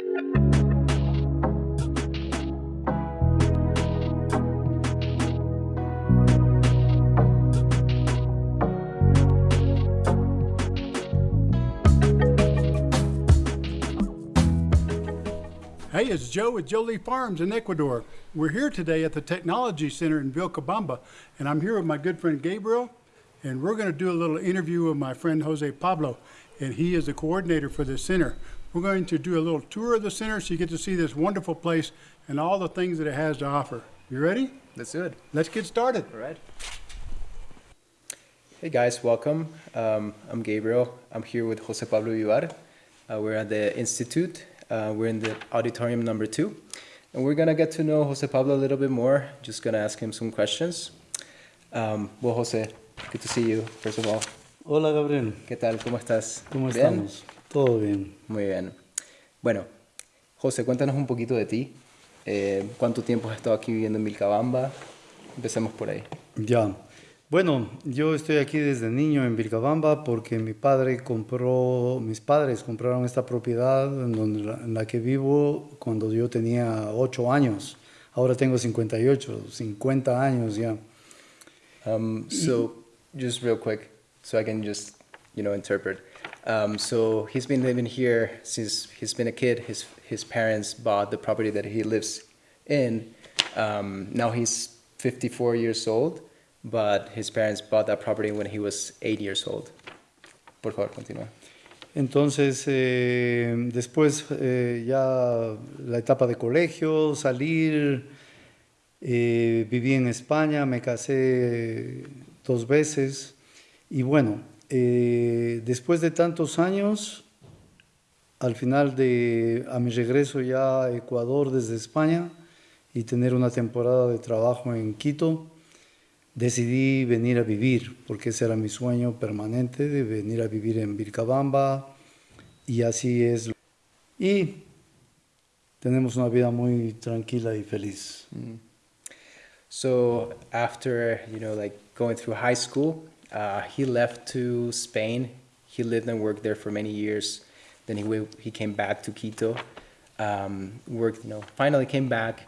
Hey, it's Joe with Jolie Farms in Ecuador. We're here today at the Technology Center in Vilcabamba, and I'm here with my good friend Gabriel, and we're going to do a little interview with my friend Jose Pablo, and he is the coordinator for this center. We're going to do a little tour of the center so you get to see this wonderful place and all the things that it has to offer. You ready? Let's do it. Let's get started. All right. Hey guys, welcome. Um, I'm Gabriel. I'm here with Jose Pablo Vivar. Uh, we're at the Institute. Uh, we're in the auditorium number two. And we're gonna get to know Jose Pablo a little bit more. Just gonna ask him some questions. Um, well, Jose, good to see you, first of all. Hola Gabriel, ¿Qué tal? ¿Cómo estás? ¿cómo ¿Bien? estamos? Todo bien. Muy bien. Bueno, José, cuéntanos un poquito de ti. Eh, ¿Cuánto tiempo has estado aquí viviendo en Vilcabamba? Empecemos por ahí. Ya. Bueno, yo estoy aquí desde niño en Vilcabamba porque mi padre compró, mis padres compraron esta propiedad en, donde, en la que vivo cuando yo tenía 8 años. Ahora tengo 58, 50 años ya. Um, so, just real quick, so I can just, you know, interpret. Um, so he's been living here since he's been a kid. His his parents bought the property that he lives in. Um, now he's 54 years old, but his parents bought that property when he was eight years old. Por favor, continúa. Entonces, eh, después eh, ya la etapa de colegio, salir, eh, viví en España, me casé dos veces y bueno, eh, después de tantos años, al final de, a mi regreso ya a Ecuador desde España y tener una temporada de trabajo en Quito, decidí venir a vivir, porque ese era mi sueño permanente, de venir a vivir en Vilcabamba, y así es. Y tenemos una vida muy tranquila y feliz. So after you know like going through high school, uh, he left to Spain. He lived and worked there for many years. Then he he came back to Quito, um, worked you know finally came back,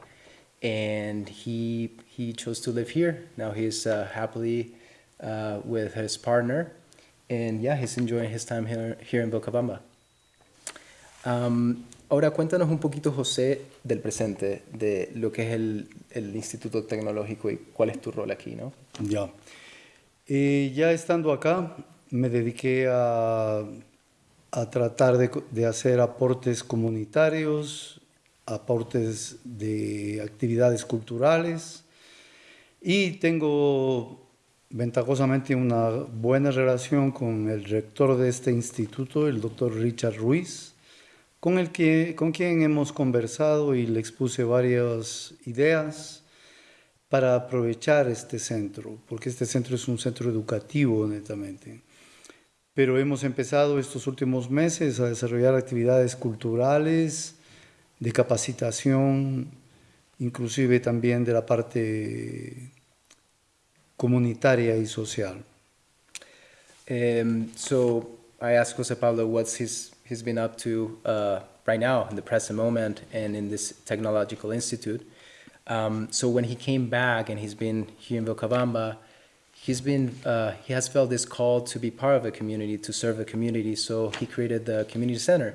and he he chose to live here. Now he's uh, happily uh, with his partner, and yeah, he's enjoying his time here here in Vilcabamba. Um, ahora cuéntanos un poquito, José, del presente, de lo que es el, el Instituto Tecnológico y cuál es tu rol aquí, ¿no? Ya. Eh, ya estando acá, me dediqué a, a tratar de, de hacer aportes comunitarios, aportes de actividades culturales. Y tengo ventajosamente una buena relación con el rector de este instituto, el doctor Richard Ruiz, con, el que, con quien hemos conversado y le expuse varias ideas para aprovechar este centro, porque este centro es un centro educativo netamente. Pero hemos empezado estos últimos meses a desarrollar actividades culturales, de capacitación, inclusive también de la parte comunitaria y social. Um, so I asked Jose Pablo what's his, he's been up to uh, right now in the present moment and in this technological institute. Um, so when he came back and he's been here in Vilcabamba, he's been uh, he has felt this call to be part of a community to serve the community. So he created the community center,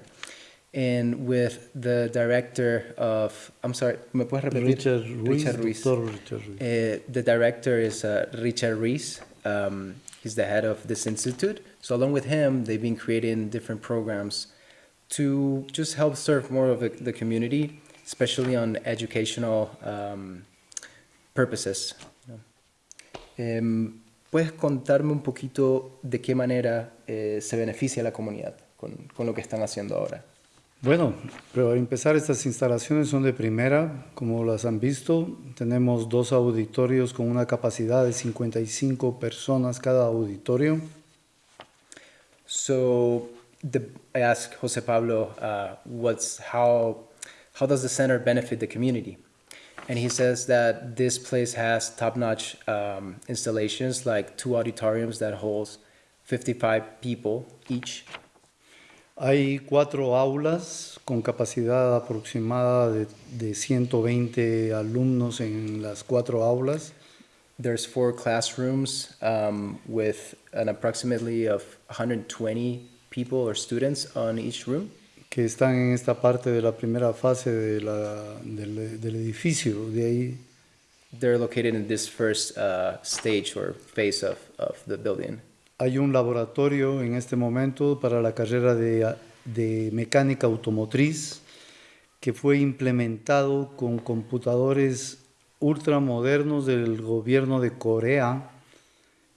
and with the director of I'm sorry, ¿me puedes repetir? Richard Ruiz, Richard Ruiz. Richard Ruiz. Uh, the director is uh, Richard Rees. Um, he's the head of this institute. So along with him, they've been creating different programs to just help serve more of the community, especially on educational um, purposes. Em, ¿Puedes contarme un poquito de qué manera eh, se beneficia la comunidad con, con lo que están haciendo ahora? Bueno, pero al empezar estas instalaciones son de primera, como las han visto. Tenemos dos auditorios con una capacidad de 55 personas cada auditorio. So the, I asked Jose Pablo, uh, what's how how does the center benefit the community? And he says that this place has top-notch um, installations, like two auditoriums that holds 55 people each. Hay cuatro aulas con capacidad aproximada de, de 120 alumnos en las cuatro aulas. There's four classrooms um, with an approximately of 120 people or students on each room. Que están en esta parte de la primera fase de la- del, del edificio. De ahí They're located in this first uh, stage or phase of, of the building. hay un laboratorio en este momento para la carrera de, de mecánica automotriz que fue implementado con computadores ultramodernos del gobierno de Corea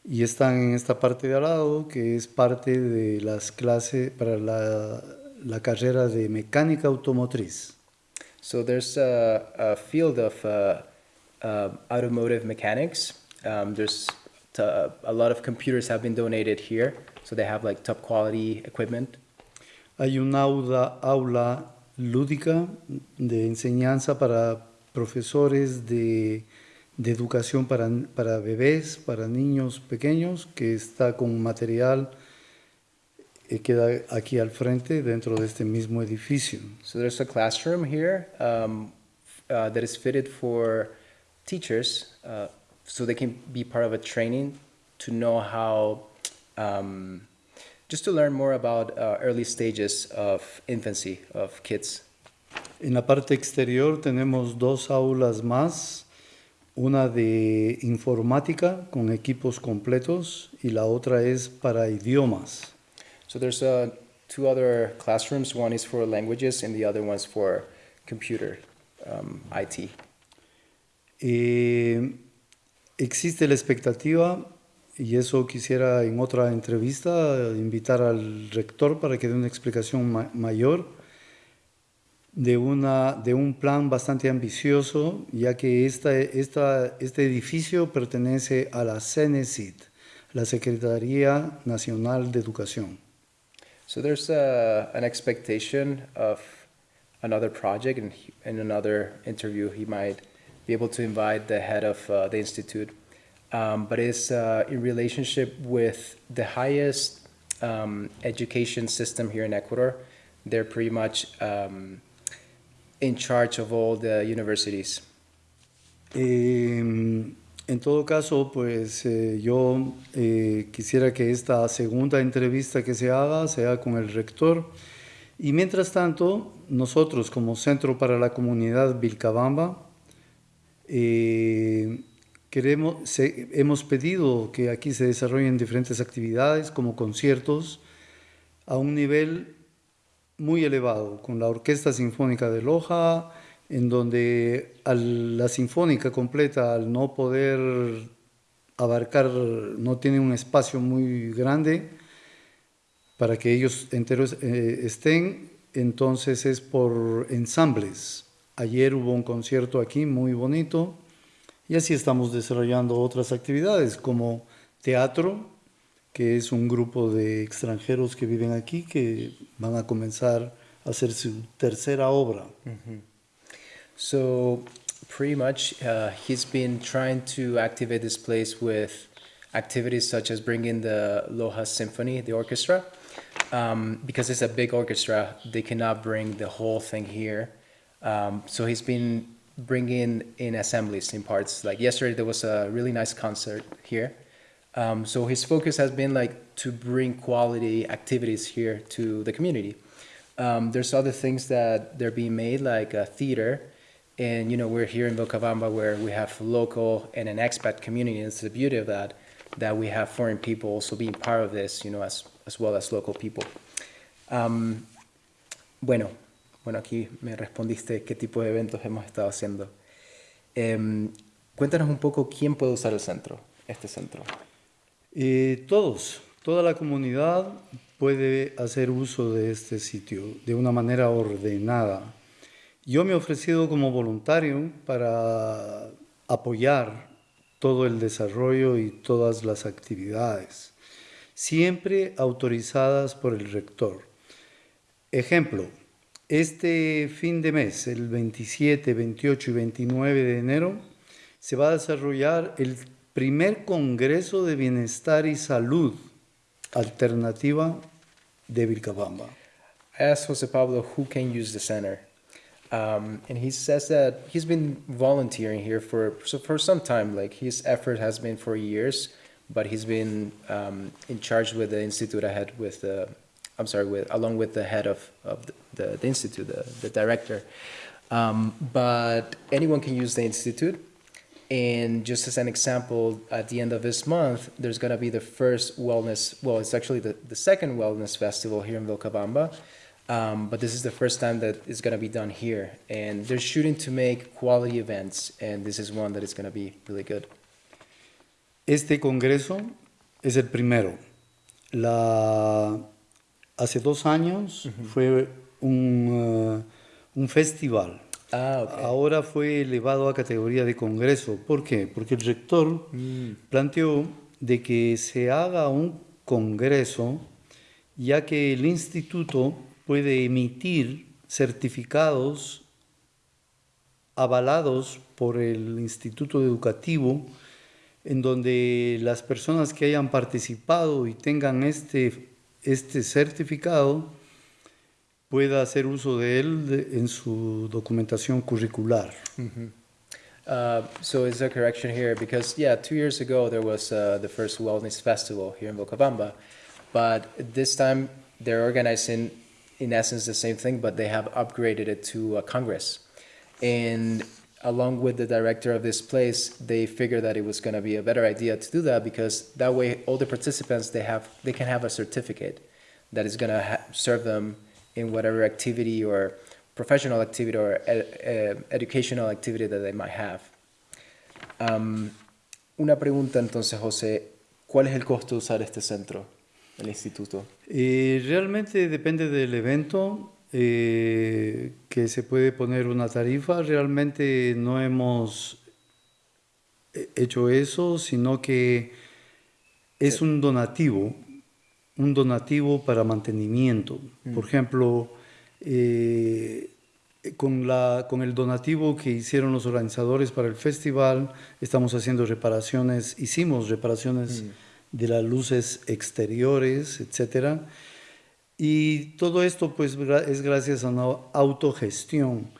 y están en esta parte de al lado que es parte de las clases para la, la carrera de mecánica automotriz. So there's a, a field of uh, uh, automotive mechanics. Um, there's a lot of computers have been donated here, so they have like top quality equipment. Hay un aula, aula lúdica de enseñanza para profesores de, de educación para, para bebés, para niños pequeños, que está con material queda aquí al frente dentro de este mismo edificio. So there's a classroom here um, uh, that is fitted for teachers, uh, so they can be part of a training to know how, um, just to learn more about uh, early stages of infancy of kids. En la parte exterior tenemos dos aulas más, una de informática con equipos completos y la otra es para idiomas. So there's uh, two other classrooms. One is for languages, and the other one's for computer um, IT. Eh, existe la expectativa, y eso quisiera en otra entrevista invitar al rector para que dé una explicación ma- mayor de, una, de un plan bastante ambicioso, ya que esta, esta, este edificio pertenece a la CENESID, la Secretaría Nacional de Educación. So there's uh, an expectation of another project, and in another interview, he might be able to invite the head of uh, the institute. Um, but it's uh, in relationship with the highest um, education system here in Ecuador. They're pretty much um, in charge of all the universities. En todo caso, pues eh, yo eh, quisiera que esta segunda entrevista que se haga sea con el rector. Y mientras tanto, nosotros como Centro para la Comunidad Vilcabamba, eh, queremos, se- hemos pedido que aquí se desarrollen diferentes actividades como conciertos a un nivel muy elevado, con la Orquesta Sinfónica de Loja, en donde al- la sinfónica completa, al no poder abarcar, no tiene un espacio muy grande para que ellos enteros eh, estén, entonces es por ensambles. Ayer hubo un concierto aquí muy bonito y así estamos desarrollando otras actividades como teatro, que es un grupo de extranjeros que viven aquí que van a comenzar a hacer su tercera obra. So pretty much, uh, he's been trying to activate this place with activities such as bringing the Loja Symphony, the orchestra, um, because it's a big orchestra. They cannot bring the whole thing here. Um, so he's been bringing in assemblies in parts. Like yesterday, there was a really nice concert here. Um, so his focus has been like to bring quality activities here to the community. Um, there's other things that they're being made, like a theater, and you know we're here in Vilcabamba where we have local and an expat community. And it's the beauty of that that we have foreign people also being part of this, you know, as as well as local people. Um, bueno, bueno aquí me respondiste qué tipo de eventos hemos estado haciendo. Em, cuéntanos un poco quién puede usar el centro, este centro. Eh, todos, toda la comunidad puede hacer uso de este sitio de una manera ordenada. Yo me he ofrecido como voluntario para apoyar todo el desarrollo y todas las actividades, siempre autorizadas por el rector. Ejemplo, este fin de mes, el 27, 28 y 29 de enero, se va a desarrollar el primer Congreso de Bienestar y Salud Alternativa de Vilcabamba. I Jose Pablo who can use the center. Um, and he says that he's been volunteering here for, for some time. Like his effort has been for years, but he's been um, in charge with the institute ahead with the, I'm sorry, with along with the head of, of the, the, the institute, the, the director. Um, but anyone can use the institute. And just as an example, at the end of this month, there's going to be the first wellness, well, it's actually the, the second wellness festival here in Vilcabamba. Um, but this is the first time that it's going to be done here. And they're shooting to make quality events, and this is one that is going to be really good. Este congreso es el primero. La, hace dos años fue un, uh, un festival. Ah. Ahora fue elevado a categoría de congreso. ¿Por qué? Porque el rector planteó de que se haga un congreso ya que el instituto puede emitir certificados avalados por el instituto educativo en donde las personas que hayan participado y tengan este, este certificado pueda hacer uso de él en su documentación curricular. Uh, so is a correction here because yeah, two years ago there was uh, the first wellness festival here in Vilcabamba, but this time they're organizing in essence the same thing, but they have upgraded it to a congress, and along with the director of this place, they figured that it was going to be a better idea to do that because that way all the participants they have they can have a certificate that is going to serve them in whatever activity or professional activity or ed- educational activity that they might have. Um, una pregunta entonces, José, ¿cuál es el costo de usar este centro, el instituto? Eh, realmente depende del evento eh, que se puede poner una tarifa. Realmente no hemos eh, hecho eso, sino que es un donativo, un donativo para mantenimiento. Por ejemplo, eh, con, la, con el donativo que hicieron los organizadores para el festival, estamos haciendo reparaciones, hicimos reparaciones de las luces exteriores, etcétera. Y todo esto pues es gracias a una autogestión.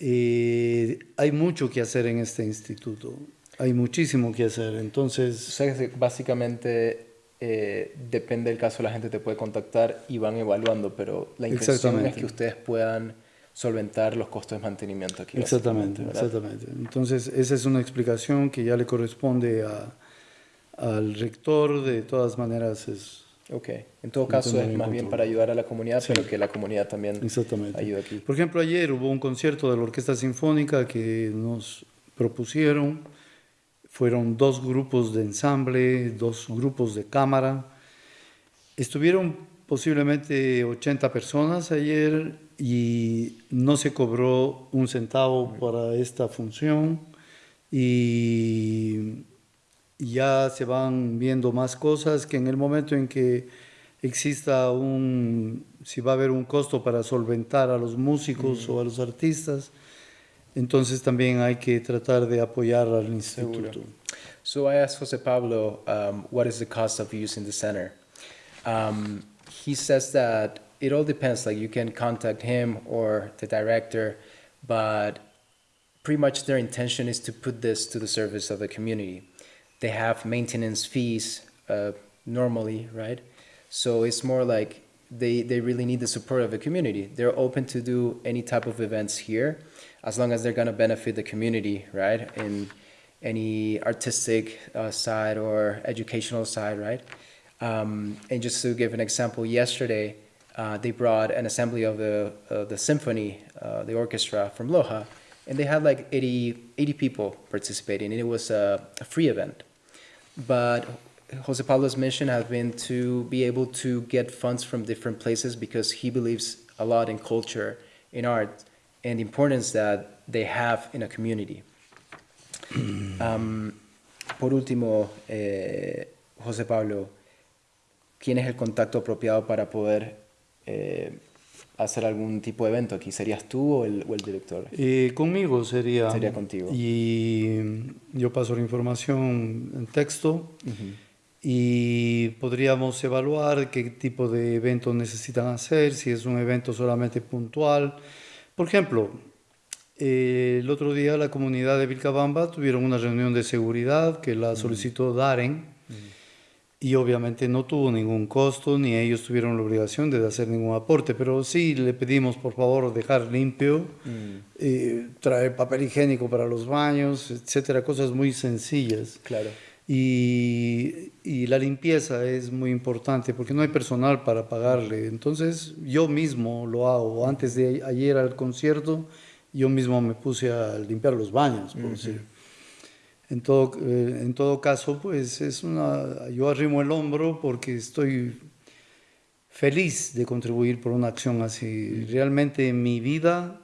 Eh, hay mucho que hacer en este instituto, hay muchísimo que hacer. O Entonces, sea, que básicamente eh, depende del caso, la gente te puede contactar y van evaluando, pero la intención es que ustedes puedan solventar los costos de mantenimiento aquí. exactamente, exactamente. Entonces, esa es una explicación que ya le corresponde a- al rector. De todas maneras, es Ok, en todo caso es más bien control. para ayudar a la comunidad, Sí. pero que la comunidad también exactamente. ayude aquí. Por ejemplo, ayer hubo un concierto de la Orquesta Sinfónica que nos propusieron. Fueron dos grupos de ensamble, dos grupos de cámara. Estuvieron posiblemente 80 personas ayer y no se cobró un centavo para esta función. Y ya se van viendo más cosas que en el momento en que exista un, si va a haber un costo para solventar a los músicos o a los artistas, entonces también hay que tratar de apoyar al instituto. So I asked Jose Pablo, um, what is the cost of using the center? Um, he says that it all depends. Like you can contact him or the director, but pretty much their intention is to put this to the service of the community. They have maintenance fees uh, normally, right? So it's more like they, they really need the support of the community. They're open to do any type of events here as long as they're going to benefit the community, right? In any artistic uh, side or educational side, right? Um, and just to give an example, yesterday uh, they brought an assembly of the, uh, the symphony, uh, the orchestra from Loja, and they had like 80, 80 people participating, and it was a, a free event. But Jose Pablo's mission has been to be able to get funds from different places because he believes a lot in culture, in art, and the importance that they have in a community. Um, por último, eh, José Pablo, ¿quién es el contacto apropiado para poder eh, hacer algún tipo de evento aquí? ¿Serías tú o el, o el director? Eh, conmigo sería... Sería contigo. Y yo paso la información en texto y podríamos evaluar qué tipo de evento necesitan hacer, si es un evento solamente puntual. Por ejemplo, eh, el otro día la comunidad de Vilcabamba tuvieron una reunión de seguridad que la solicitó Daren y obviamente no tuvo ningún costo ni ellos tuvieron la obligación de hacer ningún aporte, pero sí le pedimos por favor dejar limpio, eh, traer papel higiénico para los baños, etcétera, cosas muy sencillas. Claro. Y, y la limpieza es muy importante porque no hay personal para pagarle. Entonces yo mismo lo hago. Antes de ayer al concierto, yo mismo me puse a limpiar los baños, por decir. En todo, eh, en todo caso, pues es una, yo arrimo el hombro porque estoy feliz de contribuir por una acción así. Realmente en mi vida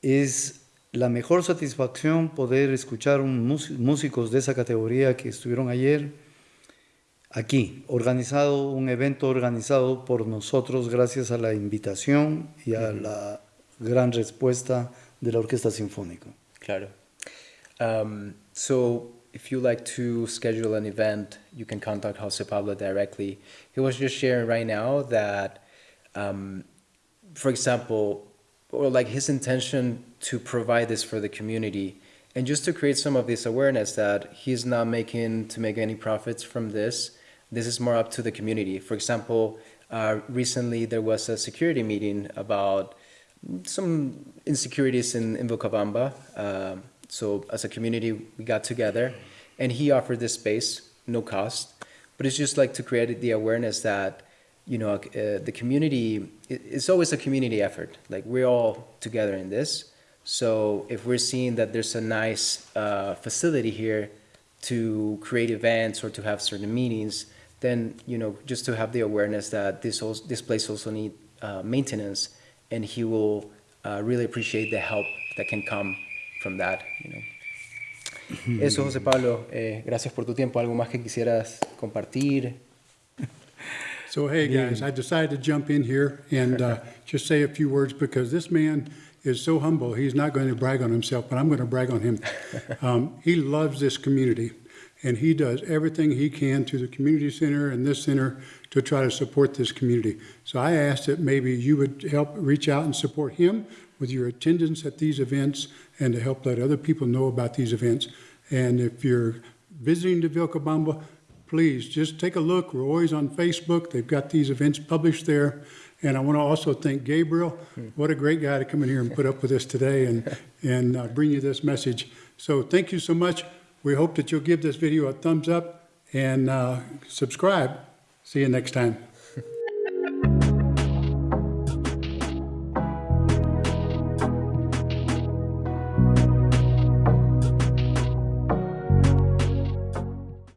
es la mejor satisfacción poder escuchar un músicos de esa categoría que estuvieron ayer aquí, organizado, un evento organizado por nosotros gracias a la invitación y a la gran respuesta de la Orquesta Sinfónica. Claro. Um, so if you like to schedule an event, you can contact Jose Pablo directly. He was just sharing right now that, um, for example, or like his intention to provide this for the community and just to create some of this awareness that he's not making to make any profits from this. This is more up to the community. For example, uh, recently there was a security meeting about some insecurities in, in Vilcabamba. Um, so as a community, we got together and he offered this space, no cost, but it's just like to create the awareness that, you know, uh, the community, it, it's always a community effort. Like we're all together in this. So if we're seeing that there's a nice uh, facility here to create events or to have certain meetings, then, you know, just to have the awareness that this, also, this place also need uh, maintenance and he will uh, really appreciate the help that can come from that, you know. Eso, José Pablo, eh, gracias por tu tiempo. ¿Algo más que quisieras compartir? So, hey, guys, I decided to jump in here and uh, just say a few words because this man is so humble. He's not going to brag on himself, but I'm going to brag on him. Um, he loves this community, and he does everything he can to the community center and this center to try to support this community. So I asked that maybe you would help reach out and support him with your attendance at these events and to help let other people know about these events. And if you're visiting the Vilcabamba, please just take a look. We're always on Facebook. They've got these events published there. And I want to also thank Gabriel. What a great guy to come in here and put up with us today and, and uh, bring you this message. So thank you so much. We hope that you'll give this video a thumbs up and uh, subscribe. See you next time.